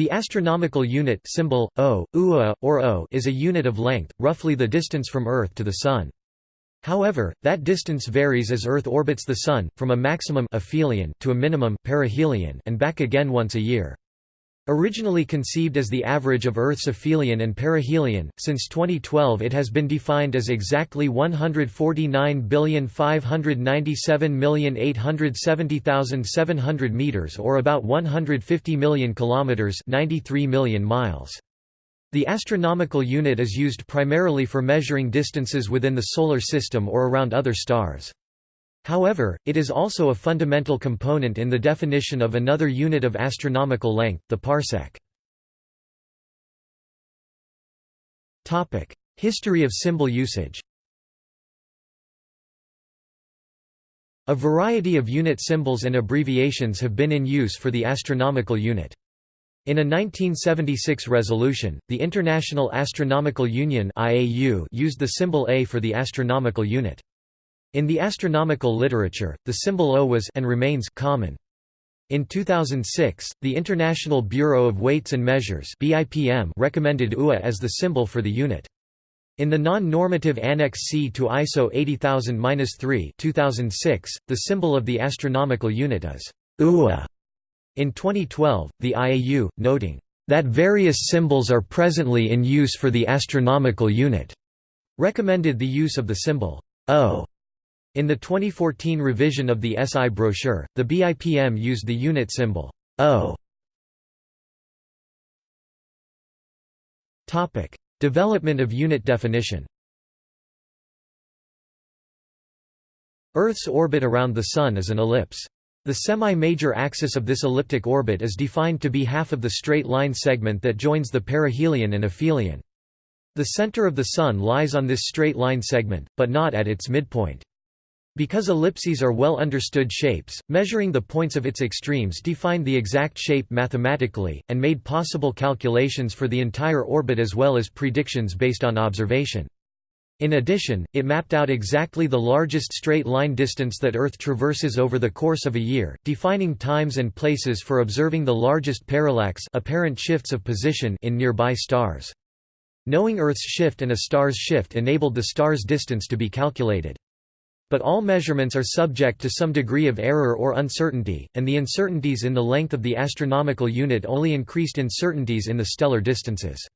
The astronomical unit symbol, o, ua, or o is a unit of length, roughly the distance from Earth to the Sun. However, that distance varies as Earth orbits the Sun, from a maximum aphelion to a minimum perihelion and back again once a year. Originally conceived as the average of Earth's aphelion and perihelion, since 2012 it has been defined as exactly 149,597,870,700 meters or about 150 million kilometers, 93 million miles. The astronomical unit is used primarily for measuring distances within the Solar System or around other stars. However, it is also a fundamental component in the definition of another unit of astronomical length, the parsec. History of symbol usage A variety of unit symbols and abbreviations have been in use for the astronomical unit. In a 1976 resolution, the International Astronomical Union used the symbol A for the astronomical unit. In the astronomical literature, the symbol O was and remains common. In 2006, the International Bureau of Weights and Measures (BIPM) recommended UA as the symbol for the unit. In the non-normative Annex C to ISO 80000-3 2006, the symbol of the astronomical unit is UA. In 2012, the IAU, noting, "...that various symbols are presently in use for the astronomical unit," recommended the use of the symbol O. In the 2014 revision of the SI brochure, the BIPM used the unit symbol O. Topic: Development of unit definition Earth's orbit around the Sun is an ellipse. The semi-major axis of this elliptic orbit is defined to be half of the straight line segment that joins the perihelion and aphelion. The center of the Sun lies on this straight line segment, but not at its midpoint. Because ellipses are well understood shapes, measuring the points of its extremes defined the exact shape mathematically, and made possible calculations for the entire orbit as well as predictions based on observation. In addition, it mapped out exactly the largest straight-line distance that Earth traverses over the course of a year, defining times and places for observing the largest parallax apparent shifts of position in nearby stars. Knowing Earth's shift and a star's shift enabled the star's distance to be calculated. But all measurements are subject to some degree of error or uncertainty, and the uncertainties in the length of the astronomical unit only increased uncertainties in the stellar distances.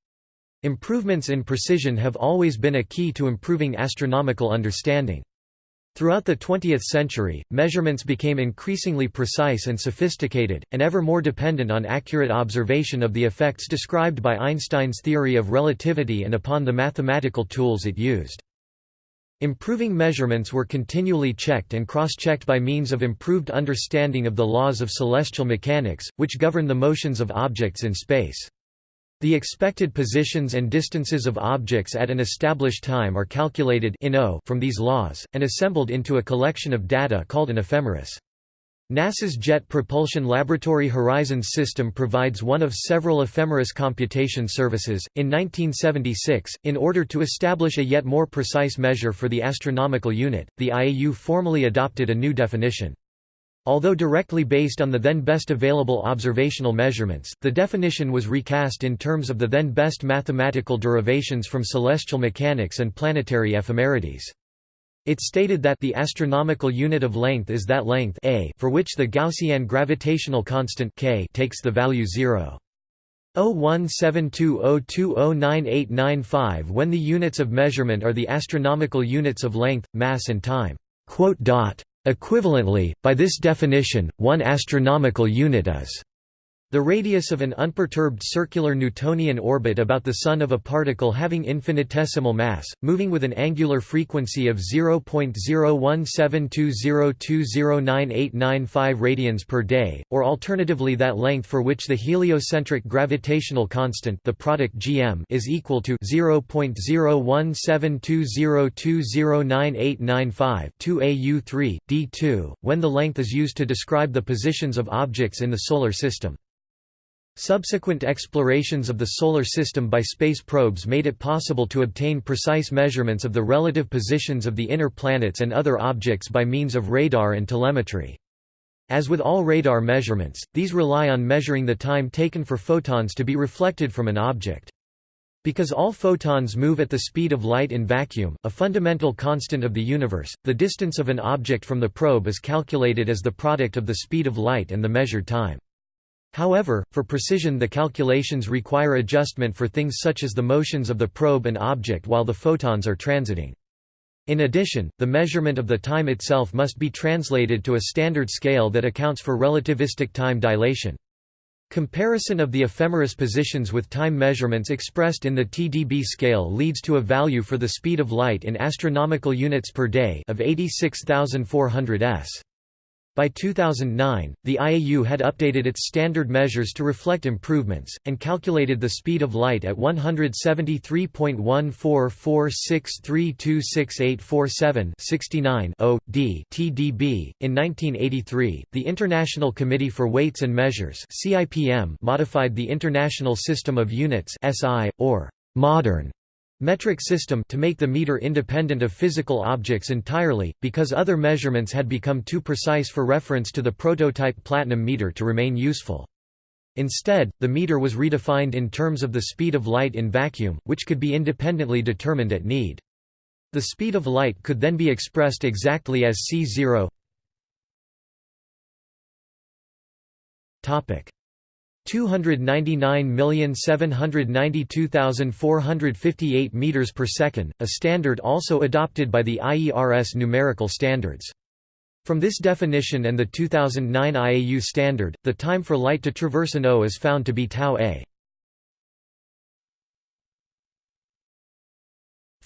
Improvements in precision have always been a key to improving astronomical understanding. Throughout the 20th century, measurements became increasingly precise and sophisticated, and ever more dependent on accurate observation of the effects described by Einstein's theory of relativity and upon the mathematical tools it used. Improving measurements were continually checked and cross-checked by means of improved understanding of the laws of celestial mechanics, which govern the motions of objects in space. The expected positions and distances of objects at an established time are calculated in o from these laws, and assembled into a collection of data called an ephemeris. NASA's Jet Propulsion Laboratory Horizons system provides one of several ephemeris computation services. In 1976, in order to establish a yet more precise measure for the astronomical unit, the IAU formally adopted a new definition. Although directly based on the then best available observational measurements, the definition was recast in terms of the then best mathematical derivations from celestial mechanics and planetary ephemerides. It stated that the astronomical unit of length is that length a for which the Gaussian gravitational constant k takes the value 0. 017202098995 when the units of measurement are the astronomical units of length, mass and time. Equivalently, by this definition, one astronomical unit is the radius of an unperturbed circular Newtonian orbit about the Sun of a particle having infinitesimal mass, moving with an angular frequency of 0.017202098995 radians per day, or alternatively that length for which the heliocentric gravitational constant the product gm is equal to 0.017202098995 2au3, d2, when the length is used to describe the positions of objects in the Solar System. Subsequent explorations of the Solar System by space probes made it possible to obtain precise measurements of the relative positions of the inner planets and other objects by means of radar and telemetry. As with all radar measurements, these rely on measuring the time taken for photons to be reflected from an object. Because all photons move at the speed of light in vacuum, a fundamental constant of the universe, the distance of an object from the probe is calculated as the product of the speed of light and the measured time. However, for precision the calculations require adjustment for things such as the motions of the probe and object while the photons are transiting. In addition, the measurement of the time itself must be translated to a standard scale that accounts for relativistic time dilation. Comparison of the ephemeris positions with time measurements expressed in the TdB scale leads to a value for the speed of light in astronomical units per day of 86,400 s. By 2009, the IAU had updated its standard measures to reflect improvements, and calculated the speed of light at 173.1446326847 69 d TdB. In 1983, the International Committee for Weights and Measures (CIPM) modified the International System of Units (SI) or modern metric system to make the meter independent of physical objects entirely, because other measurements had become too precise for reference to the prototype platinum meter to remain useful. Instead, the meter was redefined in terms of the speed of light in vacuum, which could be independently determined at need. The speed of light could then be expressed exactly as c0 299,792,458 meters per second, a standard also adopted by the IERS numerical standards. From this definition and the 2009 IAU standard, the time for light to traverse an O is found to be tau a.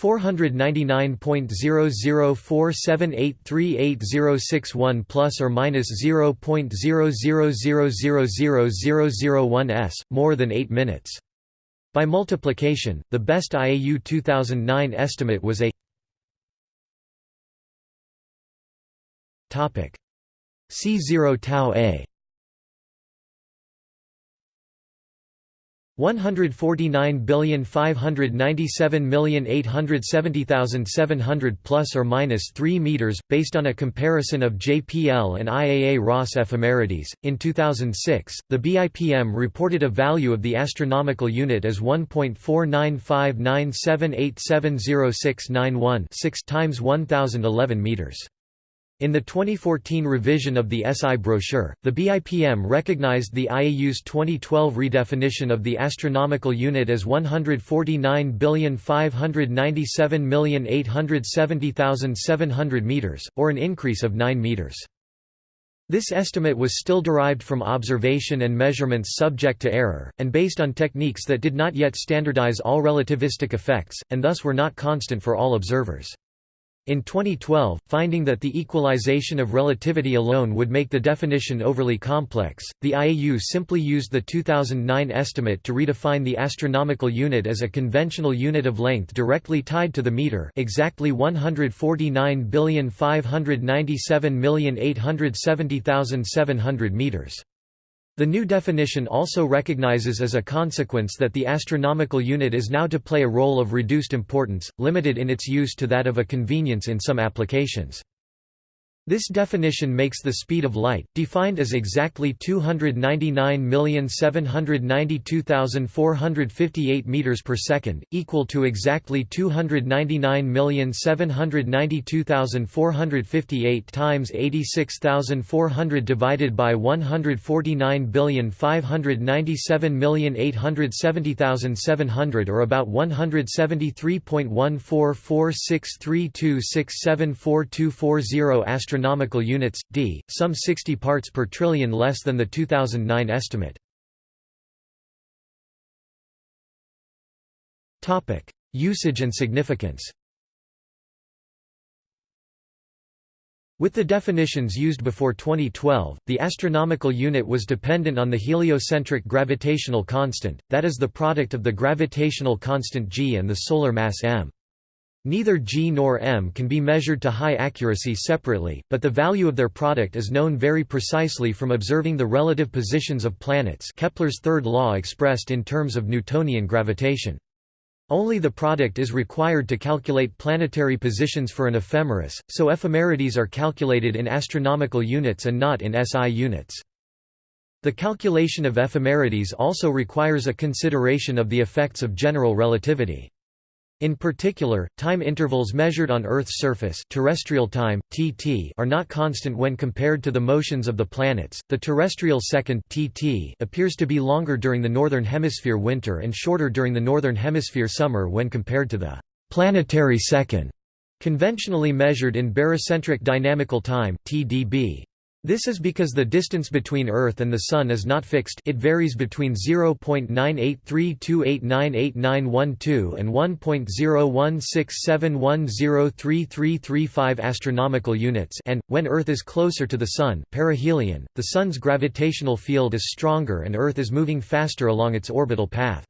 499.0047838061 plus or minus 0.00000001 s, more than 8 minutes. By multiplication, the best IAU 2009 estimate was a C0 tau a 149,597,870,700 plus or minus 3 meters based on a comparison of JPL and IAA RAS ephemerides. In 2006, the BIPM reported a value of the astronomical unit as 1.49597870691 6 times 1011 meters. In the 2014 revision of the SI brochure, the BIPM recognized the IAU's 2012 redefinition of the astronomical unit as 149,597,870,700 meters, or an increase of 9 meters. This estimate was still derived from observation and measurements subject to error, and based on techniques that did not yet standardize all relativistic effects, and thus were not constant for all observers. In 2012, finding that the equalization of relativity alone would make the definition overly complex, the IAU simply used the 2009 estimate to redefine the astronomical unit as a conventional unit of length directly tied to the meter exactly 149,597,870,700 meters. The new definition also recognizes as a consequence that the astronomical unit is now to play a role of reduced importance, limited in its use to that of a convenience in some applications. This definition makes the speed of light, defined as exactly 299,792,458 meters per second, equal to exactly 299,792,458 times 86,400 divided by 149,597,870,700 or about 173.1446326742440 astronomical astronomical units, d, some 60 parts per trillion less than the 2009 estimate. Usage and significance With the definitions used before 2012, the astronomical unit was dependent on the heliocentric gravitational constant, that is the product of the gravitational constant g and the solar mass m. Neither g nor m can be measured to high accuracy separately, but the value of their product is known very precisely from observing the relative positions of planets Kepler's third law expressed in terms of Newtonian gravitation. Only the product is required to calculate planetary positions for an ephemeris, so ephemerides are calculated in astronomical units and not in SI units. The calculation of ephemerides also requires a consideration of the effects of general relativity. In particular, time intervals measured on Earth's surface terrestrial time, TT, are not constant when compared to the motions of the planets. The terrestrial second TT appears to be longer during the northern hemisphere winter and shorter during the northern hemisphere summer when compared to the planetary second, conventionally measured in barycentric dynamical time (TDB). This is because the distance between Earth and the Sun is not fixed it varies between 0.98328988912 and 1.01671033335 astronomical units and, when Earth is closer to the Sun perihelion, the Sun's gravitational field is stronger and Earth is moving faster along its orbital path.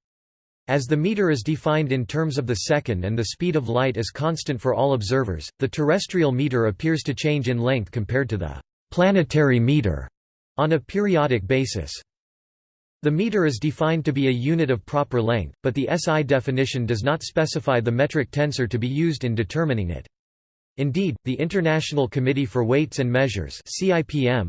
As the meter is defined in terms of the second and the speed of light is constant for all observers, the terrestrial meter appears to change in length compared to the planetary meter on a periodic basis. The meter is defined to be a unit of proper length, but the SI definition does not specify the metric tensor to be used in determining it. Indeed, the International Committee for Weights and Measures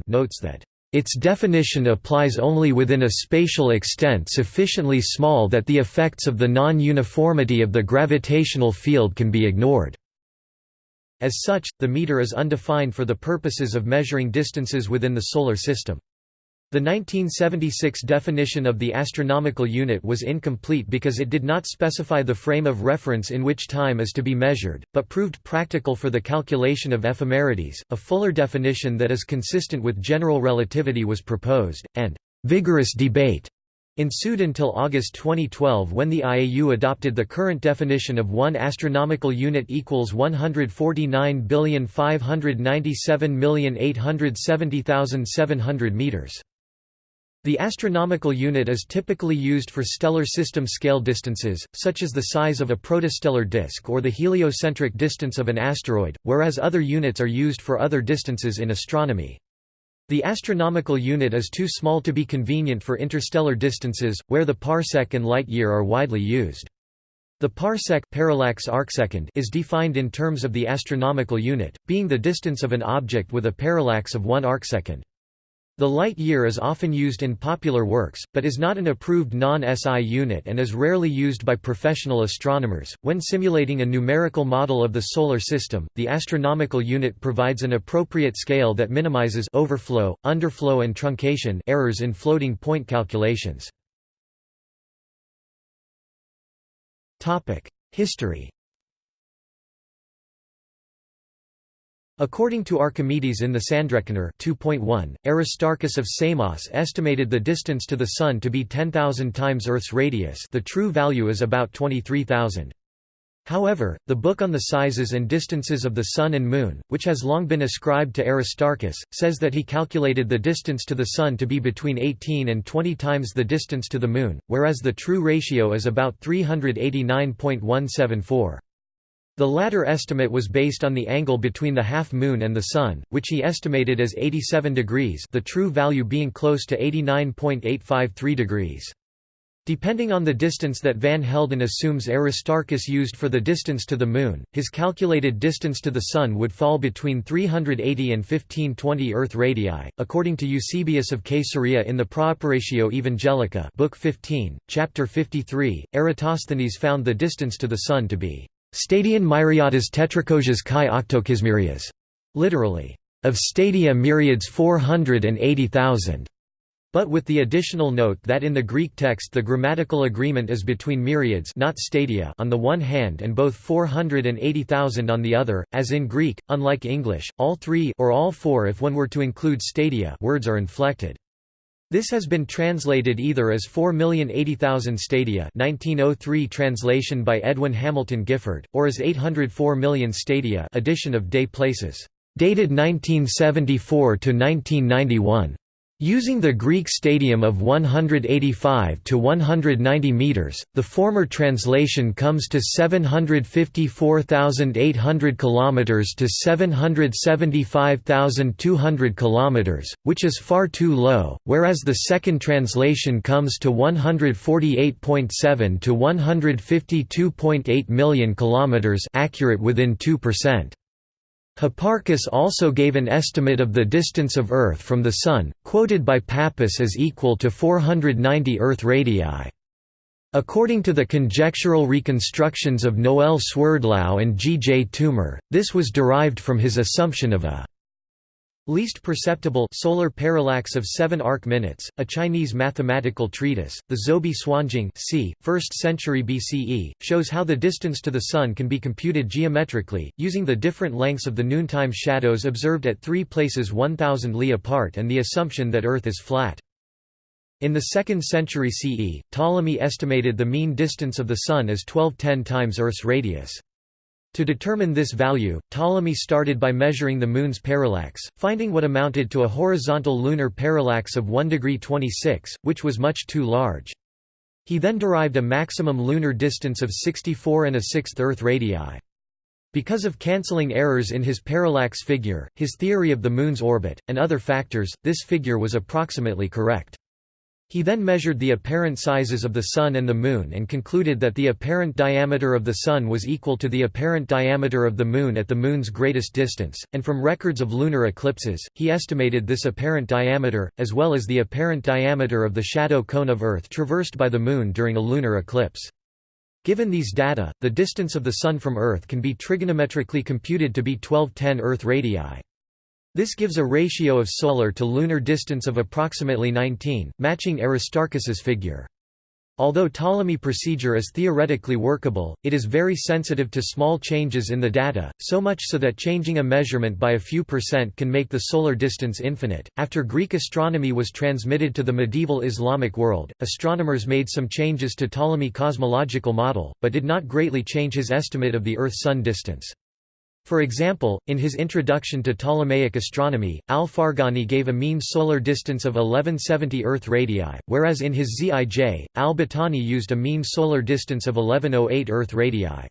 notes that its definition applies only within a spatial extent sufficiently small that the effects of the non-uniformity of the gravitational field can be ignored. As such, the meter is undefined for the purposes of measuring distances within the Solar System. The 1976 definition of the astronomical unit was incomplete because it did not specify the frame of reference in which time is to be measured, but proved practical for the calculation of ephemerides. A fuller definition that is consistent with general relativity was proposed, and vigorous debate ensued until August 2012 when the IAU adopted the current definition of one astronomical unit equals 149,597,870,700 meters. The astronomical unit is typically used for stellar system scale distances, such as the size of a protostellar disk or the heliocentric distance of an asteroid, whereas other units are used for other distances in astronomy. The astronomical unit is too small to be convenient for interstellar distances, where the parsec and light-year are widely used. The parsec parallax arcsecond is defined in terms of the astronomical unit, being the distance of an object with a parallax of one arcsecond. The light year is often used in popular works, but is not an approved non-SI unit and is rarely used by professional astronomers. When simulating a numerical model of the solar system, the astronomical unit provides an appropriate scale that minimizes overflow, underflow and truncation errors in floating point calculations. Topic: History According to Archimedes in the Sand Reckoner 2.1, Aristarchus of Samos estimated the distance to the Sun to be 10,000 times Earth's radius the true value is about 23,000. However, the book on the sizes and distances of the Sun and Moon, which has long been ascribed to Aristarchus, says that he calculated the distance to the Sun to be between 18 and 20 times the distance to the Moon, whereas the true ratio is about 389.174. The latter estimate was based on the angle between the half-moon and the Sun, which he estimated as 87 degrees the true value being close to 89.853 degrees. Depending on the distance that Van Helden assumes Aristarchus used for the distance to the Moon, his calculated distance to the Sun would fall between 380 and 1520 Earth radii. According to Eusebius of Caesarea in the Praeparatio Evangelica, Book 15, Chapter 53, Eratosthenes found the distance to the Sun to be Stadion myriadas tetrachosias chi octokismyrias, literally, of stadia myriads 480,000. But with the additional note that in the Greek text the grammatical agreement is between myriads not stadia on the one hand and both 480,000 on the other, as in Greek, unlike English, all three or all four if one were to include stadia words are inflected. This has been translated either as 4,080,000 stadia 1903 translation by Edwin Hamilton Gifford, or as 804 million stadia edition of des Places, dated 1974 to 1991. Using the Greek stadium of 185 to 190 meters, the former translation comes to 754,800 kilometers to 775,200 kilometers, which is far too low, whereas the second translation comes to 148.7 to 152.8 million kilometers, accurate within 2%. Hipparchus also gave an estimate of the distance of Earth from the Sun, quoted by Pappus as equal to 490 Earth radii. According to the conjectural reconstructions of Noel Swerdlow and G. J. Toomer, this was derived from his assumption of a Least perceptible solar parallax of 7 arc minutes, a Chinese mathematical treatise, the Zhoubi Suanjing c. 1st century BCE, shows how the distance to the Sun can be computed geometrically, using the different lengths of the noontime shadows observed at three places 1,000 li apart and the assumption that Earth is flat. In the 2nd century CE, Ptolemy estimated the mean distance of the Sun as 1210 times Earth's radius. To determine this value, Ptolemy started by measuring the Moon's parallax, finding what amounted to a horizontal lunar parallax of 1 degree 26, which was much too large. He then derived a maximum lunar distance of 64 and a sixth Earth radii. Because of cancelling errors in his parallax figure, his theory of the Moon's orbit, and other factors, this figure was approximately correct. He then measured the apparent sizes of the Sun and the Moon and concluded that the apparent diameter of the Sun was equal to the apparent diameter of the Moon at the Moon's greatest distance, and from records of lunar eclipses, he estimated this apparent diameter, as well as the apparent diameter of the shadow cone of Earth traversed by the Moon during a lunar eclipse. Given these data, the distance of the Sun from Earth can be trigonometrically computed to be 1210 Earth radii. This gives a ratio of solar to lunar distance of approximately 19, matching Aristarchus's figure. Although Ptolemy procedure is theoretically workable, it is very sensitive to small changes in the data, so much so that changing a measurement by a few percent can make the solar distance infinite. After Greek astronomy was transmitted to the medieval Islamic world, astronomers made some changes to Ptolemy cosmological model, but did not greatly change his estimate of the Earth-Sun distance. For example, in his Introduction to Ptolemaic Astronomy, Al-Farghani gave a mean solar distance of 1170 Earth radii, whereas in his Zij, al-Battani used a mean solar distance of 1108 Earth radii.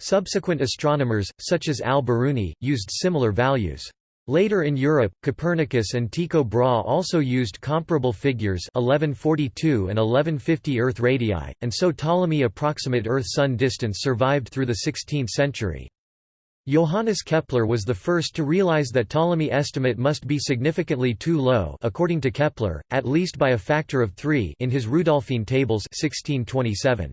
Subsequent astronomers, such as al-Biruni, used similar values. Later in Europe, Copernicus and Tycho Brahe also used comparable figures 1142 and 1150 Earth radii, and so Ptolemy approximate Earth-Sun distance survived through the 16th century. Johannes Kepler was the first to realize that Ptolemy estimate must be significantly too low according to Kepler, at least by a factor of 3 in his Rudolphine tables 1627.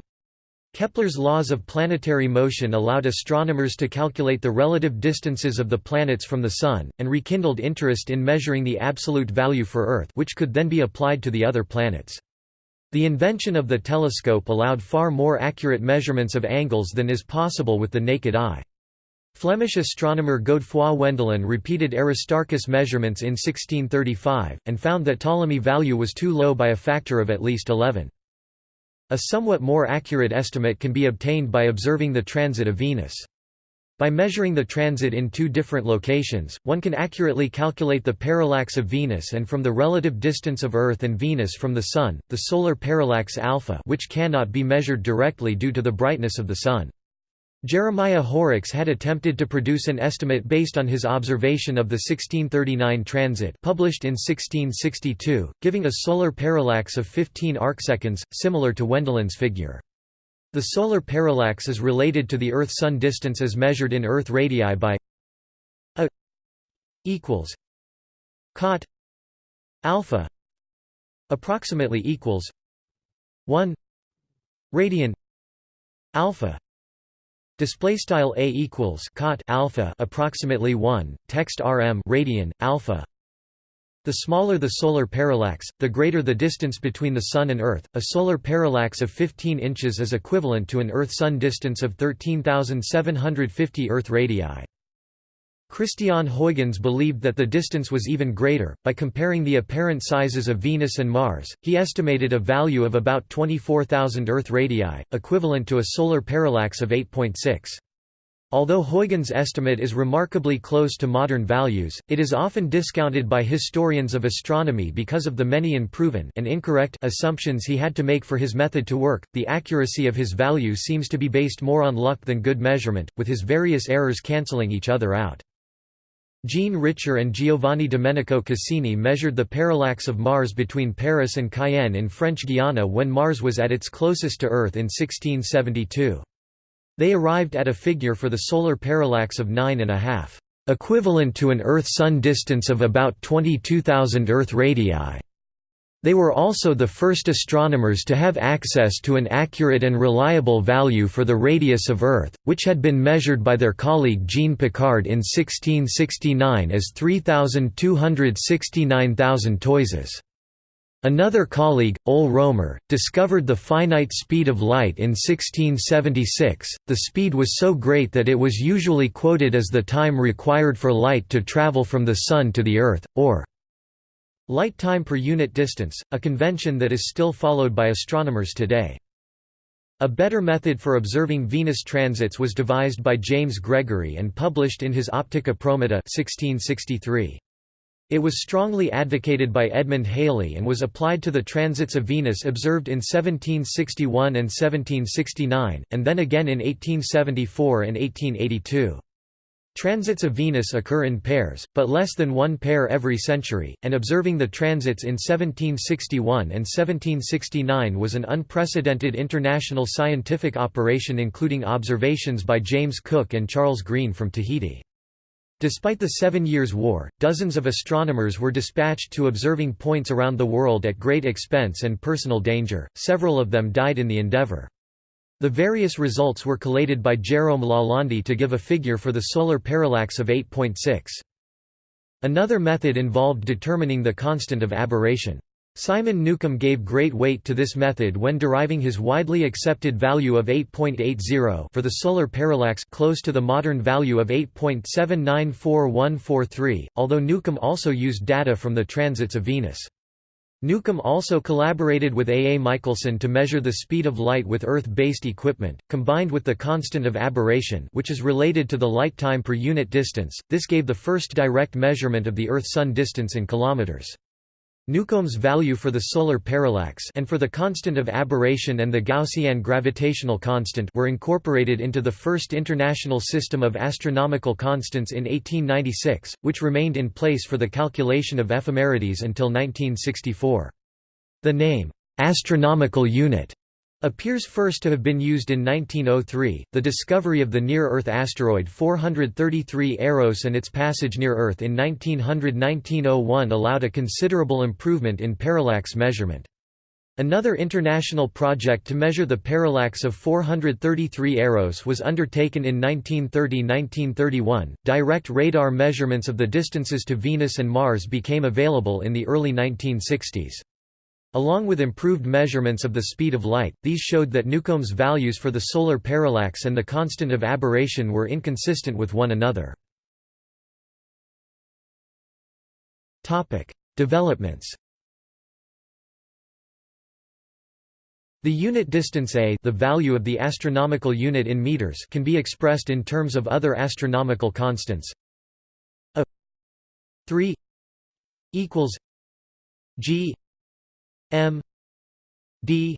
Kepler's laws of planetary motion allowed astronomers to calculate the relative distances of the planets from the Sun, and rekindled interest in measuring the absolute value for Earth which could then be applied to the other planets. The invention of the telescope allowed far more accurate measurements of angles than is possible with the naked eye. Flemish astronomer Godefroy Wendelin repeated Aristarchus' measurements in 1635, and found that Ptolemy value was too low by a factor of at least 11. A somewhat more accurate estimate can be obtained by observing the transit of Venus. By measuring the transit in two different locations, one can accurately calculate the parallax of Venus and from the relative distance of Earth and Venus from the Sun, the solar parallax alpha which cannot be measured directly due to the brightness of the Sun. Jeremiah Horrocks had attempted to produce an estimate based on his observation of the 1639 transit published in 1662, giving a solar parallax of 15 arcseconds, similar to Wendelin's figure. The solar parallax is related to the Earth-Sun distance as measured in Earth radii by a equals cot alpha approximately equals 1 radian alpha Display style a equals cot alpha approximately 1 text rm radian alpha. The smaller the solar parallax, the greater the distance between the Sun and Earth. A solar parallax of 15 inches is equivalent to an Earth-Sun distance of 13,750 Earth radii. Christiaan Huygens believed that the distance was even greater. By comparing the apparent sizes of Venus and Mars, he estimated a value of about 24,000 Earth radii, equivalent to a solar parallax of 8.6. Although Huygens' estimate is remarkably close to modern values, it is often discounted by historians of astronomy because of the many unproven and incorrect assumptions he had to make for his method to work. The accuracy of his value seems to be based more on luck than good measurement, with his various errors cancelling each other out. Jean Richer and Giovanni Domenico Cassini measured the parallax of Mars between Paris and Cayenne in French Guiana when Mars was at its closest to Earth in 1672. They arrived at a figure for the solar parallax of 9.5, equivalent to an Earth-Sun distance of about 22,000 Earth radii. They were also the first astronomers to have access to an accurate and reliable value for the radius of Earth, which had been measured by their colleague Jean Picard in 1669 as 3,269,000 toises. Another colleague, Ole Romer, discovered the finite speed of light in 1676. The speed was so great that it was usually quoted as the time required for light to travel from the Sun to the Earth, or light time per unit distance, a convention that is still followed by astronomers today. A better method for observing Venus transits was devised by James Gregory and published in his Optica Promota 1663. It was strongly advocated by Edmund Halley and was applied to the transits of Venus observed in 1761 and 1769, and then again in 1874 and 1882. Transits of Venus occur in pairs, but less than one pair every century, and observing the transits in 1761 and 1769 was an unprecedented international scientific operation including observations by James Cook and Charles Green from Tahiti. Despite the Seven Years' War, dozens of astronomers were dispatched to observing points around the world at great expense and personal danger, several of them died in the endeavor. The various results were collated by Jérôme Lalande to give a figure for the solar parallax of 8.6. Another method involved determining the constant of aberration. Simon Newcomb gave great weight to this method when deriving his widely accepted value of 8.80 for the solar parallax close to the modern value of 8.794143, although Newcomb also used data from the transits of Venus. Newcomb also collaborated with A. A. Michelson to measure the speed of light with Earth-based equipment, combined with the constant of aberration which is related to the light time per unit distance, this gave the first direct measurement of the Earth-Sun distance in kilometers. Newcomb's value for the solar parallax and for the constant of aberration and the Gaussian gravitational constant were incorporated into the first international system of astronomical constants in 1896, which remained in place for the calculation of ephemerides until 1964. The name, astronomical unit, appears first to have been used in 1903. The discovery of the near Earth asteroid 433 Eros and its passage near Earth in 1900-1901 allowed a considerable improvement in parallax measurement. Another international project to measure the parallax of 433 Eros was undertaken in 1930–1931. Direct radar measurements of the distances to Venus and Mars became available in the early 1960s. Along with improved measurements of the speed of light, these showed that Newcomb's values for the solar parallax and the constant of aberration were inconsistent with one another. Developments The unit distance a the value of the astronomical unit in meters can be expressed in terms of other astronomical constants. a 3 equals g M D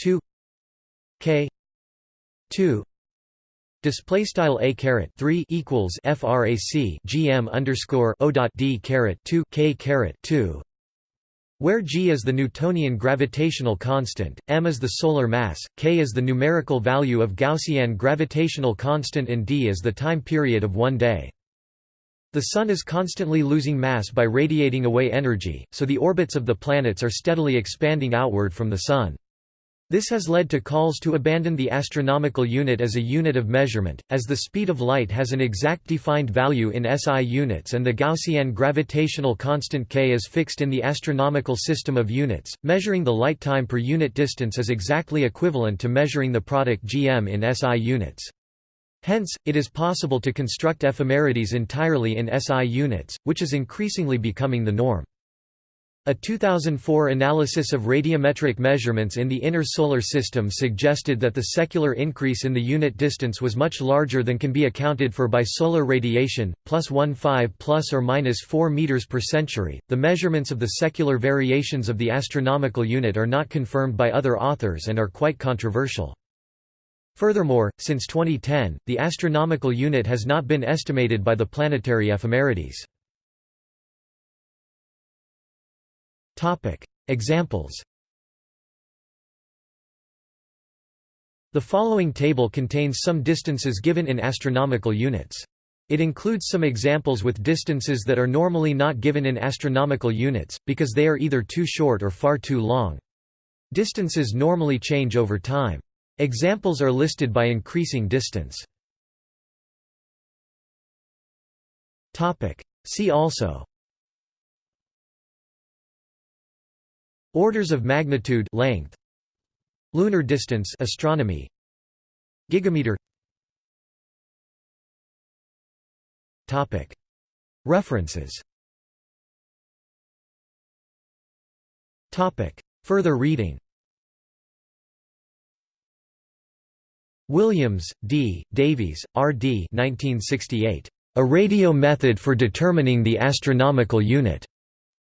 two K two Display style a caret three equals frac gm underscore o dot d caret two k caret two, where g is the Newtonian gravitational constant, m is the solar mass, k is the numerical value of Gaussian gravitational constant, and d is the time period of one day. The Sun is constantly losing mass by radiating away energy, so the orbits of the planets are steadily expanding outward from the Sun. This has led to calls to abandon the astronomical unit as a unit of measurement, as the speed of light has an exact defined value in SI units and the Gaussian gravitational constant k is fixed in the astronomical system of units. Measuring the light time per unit distance is exactly equivalent to measuring the product gm in SI units. Hence, it is possible to construct ephemerides entirely in SI units, which is increasingly becoming the norm. A 2004 analysis of radiometric measurements in the inner solar system suggested that the secular increase in the unit distance was much larger than can be accounted for by solar radiation, plus 1.5 plus or minus 4 meters per century. The measurements of the secular variations of the astronomical unit are not confirmed by other authors and are quite controversial. Furthermore, since 2010, the astronomical unit has not been estimated by the planetary ephemerides. Examples The following table contains some distances given in astronomical units. It includes some examples with distances that are normally not given in astronomical units, because they are either too short or far too long. Distances normally change over time. Examples are listed by increasing distance. See also. Orders of magnitude length. Lunar distance astronomy. Gigameter. Topic. References. Topic. Further reading Williams, D., Davies, R. D. 1968. A Radio Method for Determining the Astronomical Unit.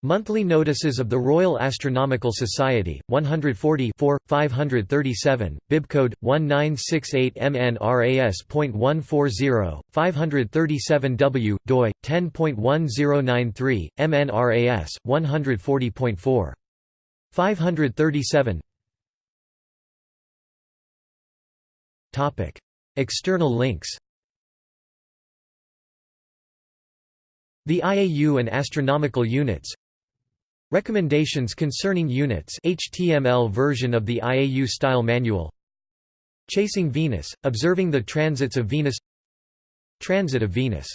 Monthly Notices of the Royal Astronomical Society, 140 537, bibcode 1968 MNRAS.140, 537 W, doi 10.1093, MNRAS 140.4. 537. External links. The IAU and astronomical units Recommendations concerning units HTML version of the IAU style manual Chasing Venus, observing the transits of Venus Transit of Venus